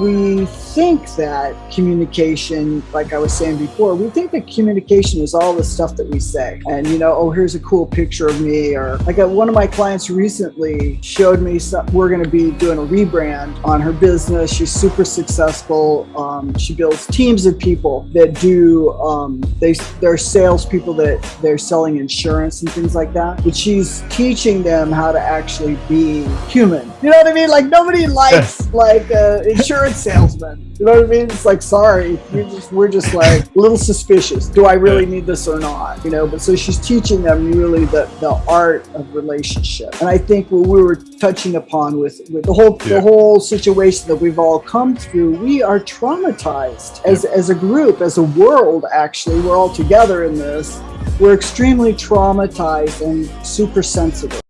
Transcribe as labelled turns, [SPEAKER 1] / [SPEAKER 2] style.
[SPEAKER 1] we think that communication, like I was saying before, we think that communication is all the stuff that we say. And, you know, oh, here's a cool picture of me. Or like one of my clients recently showed me some, we're going to be doing a rebrand on her business. She's super successful. Um, she builds teams of people that do, um, they, they're salespeople that they're selling insurance and things like that. But she's teaching them how to actually be human. You know what I mean? Like nobody likes like uh, insurance salesman. You know what I mean? It's like, sorry, we just, we're just like a little suspicious. Do I really need this or not? You know, but so she's teaching them really the, the art of relationship. And I think what we were touching upon with, with the whole, yeah. the whole situation that we've all come through, we are traumatized as, yeah. as a group, as a world, actually, we're all together in this. We're extremely traumatized and super sensitive.